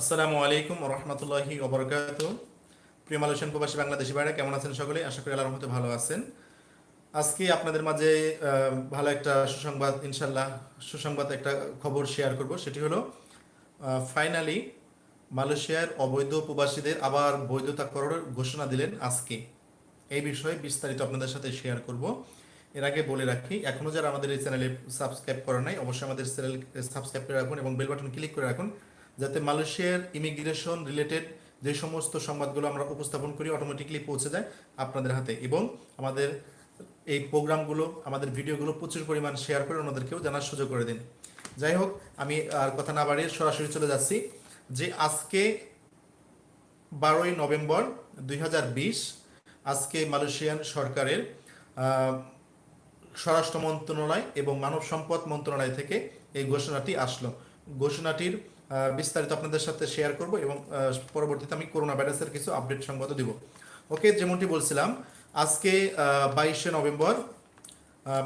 আসসালামু আলাইকুম রহমতুল্লাহি ওবরকাত প্রিয় মালয়েশিয়ান প্রবাসী বাংলাদেশি ভাইরা, কেমন আছেন সকলে? আশা করি আল্লাহর রহমতে ভালো আছেন। আজকে আপনাদের মাঝে ভালো একটা সুসংবাদ ইনশাল্লাহ সুসংবাদ একটা খবর শেয়ার করব। সেটি হলো ফাইনালি মালয়েশিয়ার অবৈধ প্রবাসীদের আবার বৈধতা করার ঘোষণা দিলেন আজকে। এই বিষয়ে বিস্তারিত আপনাদের সাথে শেয়ার করব। এর আগে বলে রাখি এখনও যারা আমাদের এই চ্যানেলে সাবস্ক্রাইব করা নাই, অবশ্যই আমাদের চ্যানেল সাবস্ক্রাইব করে রাখুন এবং বেল বাটন ক্লিক করে রাখুন। যাতে মালয়েশিয়ার ইমিগ্রেশন রিলেটেড যে সমস্ত সংবাদগুলো আমরা উপস্থাপন করি অটোমেটিকলি পৌঁছে যায় আপনাদের হাতে। এবং আমাদের এই প্রোগ্রামগুলো, আমাদের ভিডিওগুলো প্রচুর পরিমাণ শেয়ার করে ওনাদেরকেও জানার সুযোগ করে দিন। যাই হোক, আমি আর কথা না বাড়িয়ে সরাসরি চলে যাচ্ছি যে আজকে বারোই নভেম্বর দুই হাজার বিশ, আজকে মালয়েশিয়ান সরকারের স্বরাষ্ট্র মন্ত্রণালয় এবং মানব সম্পদ মন্ত্রণালয় থেকে এই ঘোষণাটি আসলো। ঘোষণাটির বিস্তারিত আপনাদের সাথে শেয়ার করব এবং পরবর্তীতে আমি করোনা ভাইরাসের কিছু আপডেট সংবাদ দিব। ওকে যেমনটি বলছিলাম, আজকে বাইশে নভেম্বর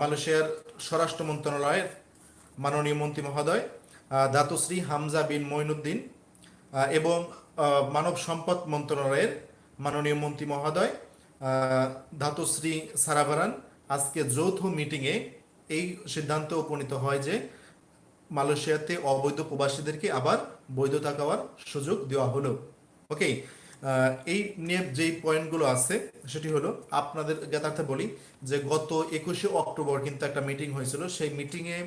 মালয়েশিয়ার স্বরাষ্ট্র মন্ত্রণালয়ের মাননীয় মন্ত্রী মহোদয় দাতুশ্রী হামজা বিন মঈনুদ্দিন এবং মানব সম্পদ মন্ত্রণালয়ের মাননীয় মন্ত্রী মহোদয় ধাতুশ্রী সারাভারান আজকে যৌথ মিটিংয়ে এই সিদ্ধান্ত উপনীত হয় যে মালয়েশিয়াতে অবৈধ প্রবাসীদেরকে আবার বৈধতা পাওয়ার সুযোগ দেওয়া হলো। ওকে এই নিয়ে যেই পয়েন্টগুলো আছে, সেটি হলো আপনাদের জ্ঞাতার্থে বলি যে গত একুশে অক্টোবর কিন্তু একটা মিটিং হয়েছিল। সেই মিটিংয়ে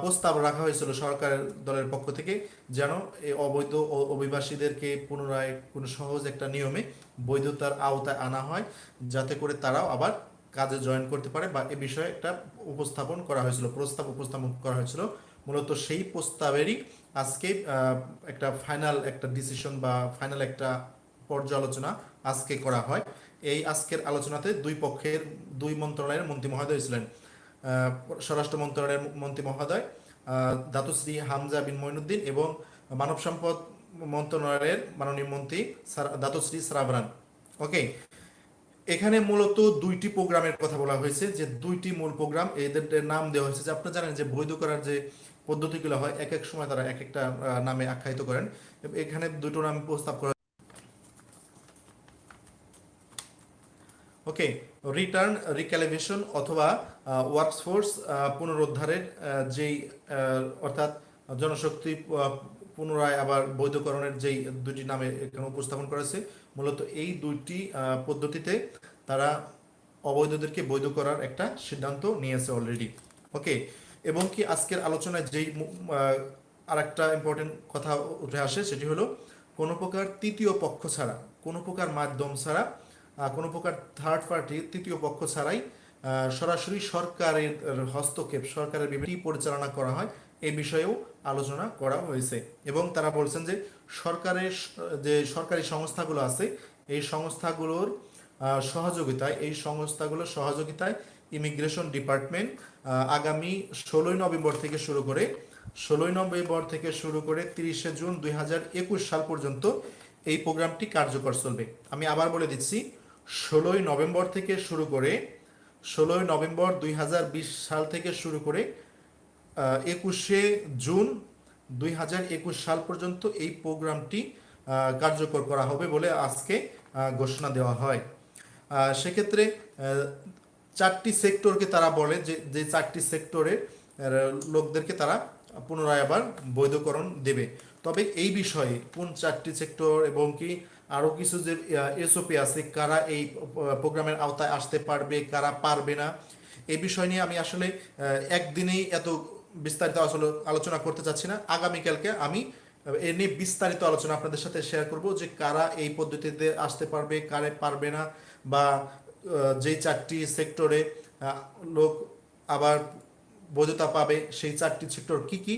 প্রস্তাব রাখা হয়েছিল সরকারের দলের পক্ষ থেকে যেন এই অবৈধ অভিবাসীদেরকে পুনরায় কোনো সহজ একটা নিয়মে বৈধতার আওতায় আনা হয়, যাতে করে তারাও আবার কাজে জয়েন করতে পারে বা এ বিষয়ে একটা উপস্থাপন করা হয়েছিল, প্রস্তাব উপস্থাপন করা হয়েছিল। মূলত সেই প্রস্তাবেরই আজকে একটা ফাইনাল একটা ডিসিশন বা ফাইনাল একটা পর্যালোচনা আজকে করা হয়। এই আজকের আলোচনাতে দুই পক্ষের, দুই মন্ত্রণালয়ের মন্ত্রী মহোদয় ছিলেন। স্বরাষ্ট্র মন্ত্রণালয়ের মন্ত্রী মহোদয় দাতুশ্রী হামজা বিন মঈনুদ্দিন এবং মানব সম্পদ মন্ত্রণালয়ের মাননীয় মন্ত্রী দাতুশ্রী সারাবরান ওকে এখানে মূলত দুইটি প্রোগ্রামের কথা বলা হয়েছে। যে দুইটি মূল প্রোগ্রাম এদের নাম দেওয়া হয়েছে যে আপনারা জানেন যে বৈধ করার যে পদ্ধতিগুলো হয় এক এক সময় তারা এক একটা নামে আখ্যায়িত করেন। এখানে দুটো নাম প্রস্তাব করা ওকে রিটার্ন রিক্যালিভেশন অথবা ওয়ার্কফোর্স পুনরুদ্ধারের যেই অর্থাৎ জনশক্তি পুনরায় আবার বৈধকরণের যেই দুটি নামে এখানে উপস্থাপন করেছে মূলত এই দুইটি পদ্ধতিতে তারা অবৈধদেরকে বৈধ করার একটা সিদ্ধান্ত নিয়েছে অলরেডি ওকে এবং কি আজকের আলোচনায় যেই আর একটা ইম্পর্টেন্ট কথা উঠে আসে সেটি হলো, কোনো প্রকার তৃতীয় পক্ষ ছাড়া, কোনো প্রকার মাধ্যম ছাড়া কোনো প্রকার থার্ড পার্টি তৃতীয় পক্ষ ছাড়াই সরাসরি সরকারের হস্তক্ষেপ, সরকারের বিভিন্ন পরিচালনা করা হয়, এ বিষয়েও আলোচনা করা হয়েছে। এবং তারা বলছেন যে সরকারের যে সরকারি সংস্থাগুলো আছে, এই সংস্থাগুলোর সহযোগিতায়, এই সংস্থাগুলোর সহযোগিতায় ইমিগ্রেশন ডিপার্টমেন্ট আগামী ষোলোই নভেম্বর থেকে শুরু করে, ষোলোই নভেম্বর থেকে শুরু করে তিরিশে জুন দুই হাজার একুশ সাল পর্যন্ত এই প্রোগ্রামটি কার্যকর চলবে। আমি আবার বলে দিচ্ছি, ষোলোই নভেম্বর থেকে শুরু করে, ষোলোই নভেম্বর দুই হাজার বিশ সাল থেকে শুরু করে একুশে জুন দুই হাজার একুশ সাল পর্যন্ত এই প্রোগ্রামটি কার্যকর করা হবে বলে আজকে ঘোষণা দেওয়া হয়। সেক্ষেত্রে চারটি সেক্টরকে তারা বলে, যে যে চারটি সেক্টরে লোকদেরকে তারা পুনরায় আবার বৈধকরণ দেবে। তবে এই বিষয়ে কোন চারটি সেক্টর এবং কি আরও কিছু যে এসওপি আছে, কারা এই প্রোগ্রামের আওতায় আসতে পারবে, কারা পারবে না এই বিষয় নিয়ে আমি আসলে একদিনেই এত বিস্তারিত আসলে আলোচনা করতে চাচ্ছি না। আগামীকালকে আমি এ নিয়ে বিস্তারিত আলোচনা আপনাদের সাথে শেয়ার করব যে কারা এই পদ্ধতিতে আসতে পারবে, কারে পারবে না, বা যেই চারটি সেক্টরে লোক আবার বৈধতা পাবে, সেই চারটি সেক্টর কি কি?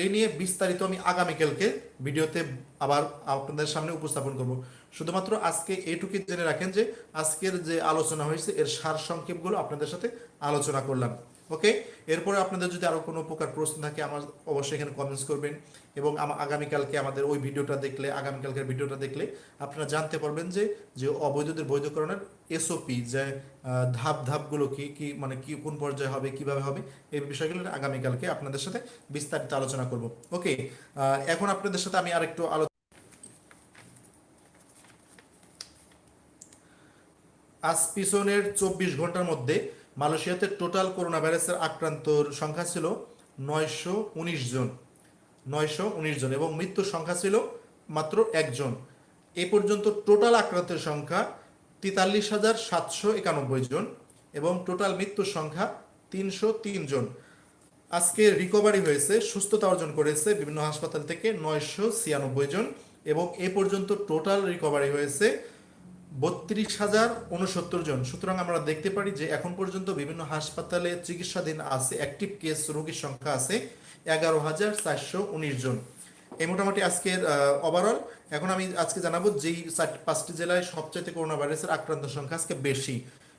এই নিয়ে বিস্তারিত আমি আগামীকালকে ভিডিওতে আবার আপনাদের সামনে উপস্থাপন করব। শুধুমাত্র আজকে এইটুকু জেনে রাখেন যে আজকের যে আলোচনা হয়েছে, এর সার সংক্ষেপগুলো আপনাদের সাথে আলোচনা করলাম। ওকে এরপরে আপনাদের যদি আরও কোনো প্রকার প্রশ্ন থাকে, আমার অবশ্যই এখানে কমেন্টস করবেন এবং আগামীকালকে আমাদের ওই ভিডিওটা দেখলে, আগামীকালকের ভিডিওটা দেখলে আপনারা জানতে পারবেন যে যে অবৈধদের বৈধকরণের এসওপি যে ধাপ ধাপগুলো কি কি মানে কি, কোন পর্যায়ে হবে, কীভাবে হবে, এই বিষয়গুলো আগামীকালকে আপনাদের সাথে বিস্তারিত আলোচনা করব। ওকে এখন আপনাদের সাথে আমি আরেকটু আলোচনা আজ পিছনের চব্বিশ ঘণ্টার মধ্যে মালয়েশিয়াতে টোটাল করোনা ভাইরাসের আক্রান্তর সংখ্যা ছিল নয়শো উনিশ জন। নয়শো উনিশ জন এবং মৃত্যুর সংখ্যা ছিল মাত্র একজন এ পর্যন্ত টোটাল আক্রান্তের সংখ্যা তেতাল্লিশ হাজার সাতশো একানব্বই জন এবং টোটাল মৃত্যুর সংখ্যা তিনশো তিন জন। আজকে রিকভারি হয়েছে, সুস্থতা অর্জন করেছে বিভিন্ন হাসপাতাল থেকে নয়শো ছিয়ানব্বই জন এবং এ পর্যন্ত টোটাল রিকভারি হয়েছে বত্রিশ হাজার উনসত্তর জন। সুতরাং আমরা দেখতে পারি যে এখন পর্যন্ত বিভিন্ন হাসপাতালে চিকিৎসাধীন আছে। অ্যাক্টিভ কেস রোগীর সংখ্যা আছে এগারো হাজার চারশো উনিশ জন। এই মোটামুটি আজকের ওভারঅল এখন আমি আজকে জানাব যেই পাঁচটি জেলায় সবচাইতে করোনা ভাইরাসের আক্রান্ত সংখ্যা আজকে বেশি।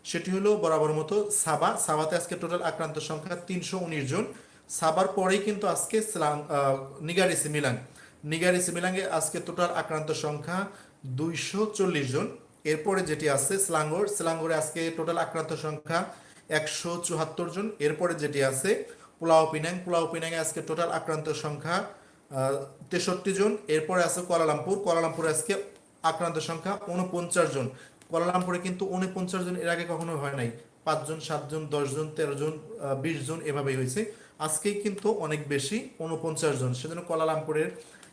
সেটি হলো বরাবর মতো সাবা। সাবাতে আজকে টোটাল আক্রান্ত সংখ্যা তিনশো উনিশ জন। সাবার পরেই কিন্তু আজকে নিগারিসি মিলান নিগারিসি মিলাঙ্গে আজকে টোটাল আক্রান্ত সংখ্যা দুইশো চল্লিশ জন। এরপরে যেটি আছে, স্লাঙ্গোর, স্লাঙ্গোরে আজকে টোটাল আক্রান্ত সংখ্যা একশো চুয়াত্তর জন। এরপরে যেটি আছে, পোলাও পিনাং, পোলাও পিনাংয়ে আজকে টোটাল আক্রান্ত সংখ্যা তেষট্টি জন। এরপরে আছে কোয়ালালামপুর, কোয়ালালামপুরে আজকে আক্রান্ত সংখ্যা উনপঞ্চাশ জন। কোয়ালালামপুরে কিন্তু উনপঞ্চাশ জন এর আগে কখনো হয় নাই। পাঁচজন সাতজন দশজন তেরো জন বিশ জন এভাবেই হয়েছে। আজকেই কিন্তু অনেক বেশি উনপঞ্চাশ জন। সেজন্য কোয়ালালামপুরের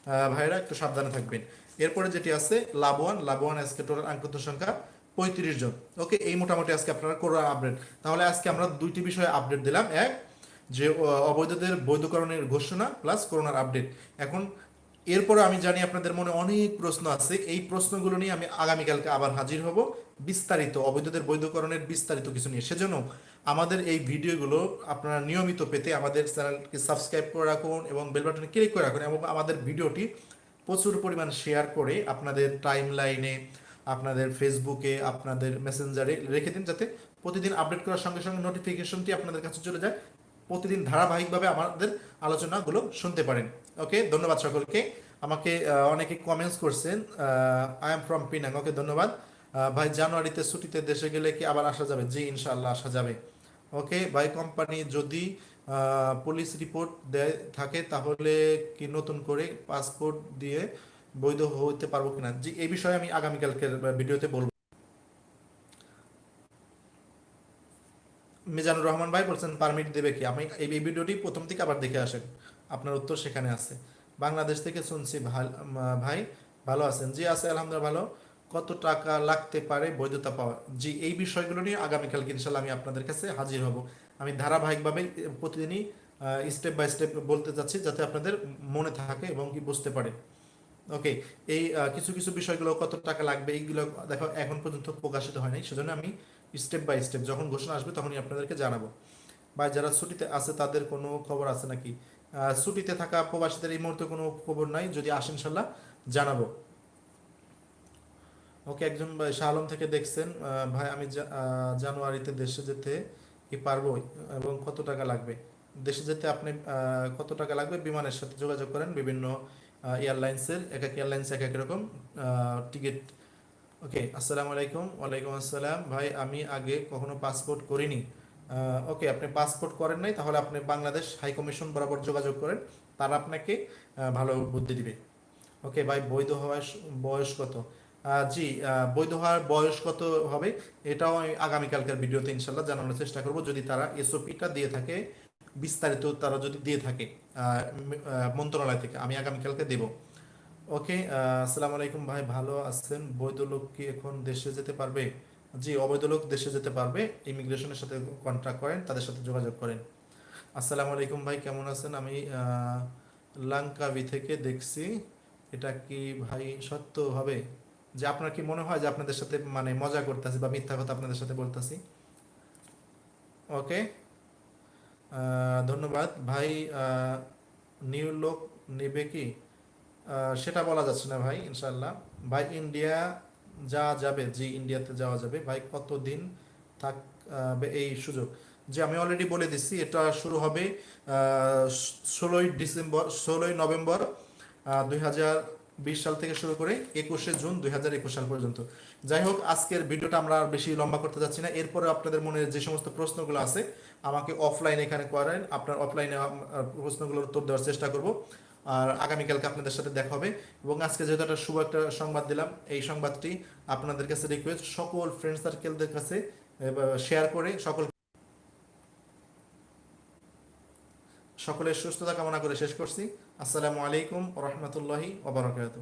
ভাইরা, একটু সাবধানে থাকবেন। এরপরে যেটি আছে লাবওয়ান লাবওয়ান আজকে টোটাল আঙ্কিত সংখ্যা পঁয়ত্রিশ জন। ওকে, এই মোটামুটি আজকে আপনারা করোনা আপডেট। তাহলে আজকে আমরা দুইটি বিষয়ে আপডেট দিলাম। এক, যে অবৈধদের বৈধকরণের ঘোষণা, প্লাস করোনার আপডেট। এখন এরপরে আমি জানি আপনাদের মনে অনেক প্রশ্ন আছে। এই প্রশ্নগুলো নিয়ে আমি আগামীকালকে আবার হাজির হব। বিস্তারিত, অবৈধদের বৈধকরণের বিস্তারিত কিছু নিয়ে। সেজন্য আমাদের এই ভিডিওগুলো আপনারা নিয়মিত পেতে আমাদের চ্যানেলকে সাবস্ক্রাইব করে রাখুন এবং বেল বাটনে ক্লিক করে রাখুন এবং আমাদের ভিডিওটি প্রচুর পরিমাণ শেয়ার করে আপনাদের টাইম লাইনে আপনাদের ফেসবুকে, আপনাদের মেসেঞ্জারে রেখে দিন যাতে প্রতিদিন আপডেট করার সঙ্গে সঙ্গে নোটিফিকেশনটি আপনাদের কাছে চলে যায়। প্রতিদিন ধারাবাহিকভাবে আমাদের আলোচনাগুলো শুনতে পারেন। ওকে, ধন্যবাদ সকলকে। আমাকে অনেকে কমেন্টস করছেন I am from Penang okay, ধন্যবাদ। ভাই, জানুয়ারিতে ছুটিতে দেশে গেলে কি আবার আসা যাবে? জি ইনশাল্লাহ আসা যাবে। ওকে, ভাই কোম্পানি যদি পুলিশ রিপোর্ট দেয়, থাকে, তাহলে কি নতুন করে পাসপোর্ট দিয়ে বৈধ হতে পারব কিনা? জি, এই বিষয়ে আমি আগামীকালকের ভিডিওতে বলব। মিজানুর রহমান ভাই বলছেন, পারমিট দেবে কি? আমি এই ভিডিওটি প্রথম থেকে আবার দেখে আসেন। আপনার উত্তর সেখানে আছে। বাংলাদেশ থেকে শুনছি ভাই, ভালো আছেন? জি, আছে, আলহামদুলিল্লাহ ভালো। কত টাকা লাগতে পারে বৈধতা পাওয়া? জি, এই বিষয়গুলো নিয়ে আগামীকালকে ইনশাল্লাহ আমি আপনাদের কাছে হাজির হব। আমি ধারাবাহিকভাবে, প্রতিদিনই স্টেপ বাই স্টেপ বলতে যাচ্ছি যাতে আপনাদের মনে থাকে এবং কি বুঝতে পারে। ওকে এই কিছু কিছু বিষয়গুলো কত টাকা লাগবে এইগুলো দেখো এখন পর্যন্ত প্রকাশিত হয় নাই, সেজন্য আমি স্টেপ বাই স্টেপ যখন ঘোষণা আসবে তখনই আপনাদেরকে জানাব। বা যারা ছুটিতে আছে তাদের কোনো খবর আছে নাকি? ছুটিতে থাকা প্রবাসীদের এই মুহূর্তে কোনো খবর নাই, যদি আসেন ইনশাল্লাহ জানাব। ওকে একজন শাহ আলম থেকে দেখছেন ভাই, আমি জানুয়ারিতে দেশে যেতে কি পারব এবং কত টাকা লাগবে? দেশে যেতে আপনি কত টাকা লাগবে? বিমানের সাথে যোগাযোগ করেন বিভিন্ন এয়ারলাইন্সের এক এক এয়ারলাইন্স এক এক রকম টিকিট ওকে আসসালামু আলাইকুম ওয়ালাইকুম আসসালাম। ভাই, আমি আগে কখনো পাসপোর্ট করিনি। ওকে আপনি পাসপোর্ট করেন নাই, তাহলে আপনি বাংলাদেশ হাই কমিশন বরাবর যোগাযোগ করেন। তারা আপনাকে ভালো বুদ্ধি দিবে। ওকে ভাই, বৈধ হওয়ার বয়স কত? জি বৈধ হওয়ার বয়স কত হবে, এটাও আমি আগামীকালকার ভিডিওতে ইনশাল্লাহ জানানোর চেষ্টা করব। যদি তারা এসওপিটা দিয়ে থাকে, বিস্তারিত তারা যদি দিয়ে থাকে মন্ত্রণালয় থেকে, আমি আগামীকালকে দেব। ওকে আসসালামু আলাইকুম ভাই, ভালো আছেন? বৈধ লোক কি এখন দেশে যেতে পারবে? জি, অবৈধ লোক দেশে যেতে পারবে। ইমিগ্রেশনের সাথে কন্ট্যাক্ট করেন, তাদের সাথে যোগাযোগ করেন। আসসালামু আলাইকুম ভাই, কেমন আছেন? আমি লাঙ্কাবি থেকে দেখছি। এটা কি ভাই সত্য হবে? যে আপনার কি মনে হয় যে আপনাদের সাথে মানে মজা করতেছি বা মিথ্যা কথা আপনাদের সাথে বলতেছি? ওকে ধন্যবাদ। ভাই নিউ লোক নেবে কি? সেটা বলা যাচ্ছে না ভাই ইনশাল্লাহ ভাই, ইন্ডিয়া যা যাবে, জি, ইন্ডিয়াতে যাওয়া যাবে। ভাই, কতদিন থাকবে এই সুযোগ? যে আমি অলরেডি বলে দিচ্ছি, এটা শুরু হবে ষোলোই ডিসেম্বর, ষোলোই নভেম্বর দুই হাজার বিশ সাল থেকে শুরু করে একুশে জুন দু হাজার একুশ সাল পর্যন্ত। যাই হোক, আজকের ভিডিওটা আমরা আর বেশি লম্বা করতে যাচ্ছি না। এরপরে আপনাদের মনে যে সমস্ত প্রশ্নগুলো আছে, আমাকে অফলাইনে এখানে করেন আপনার অফলাইনে প্রশ্নগুলোর উত্তর দেওয়ার চেষ্টা করব। আর আগামীকালকে আপনাদের সাথে দেখা হবে। এবং আজকে যেহেতু একটা শুভ একটা সংবাদ দিলাম, এই সংবাদটি আপনাদের কাছে রিকোয়েস্ট সকল ফ্রেন্ড সার্কেলদের কাছে শেয়ার করে সকল সকলের সুস্থতা কামনা করে শেষ করছি। আসসালামু আলাইকুম রহমতুল্লাহি ওবরাকাতু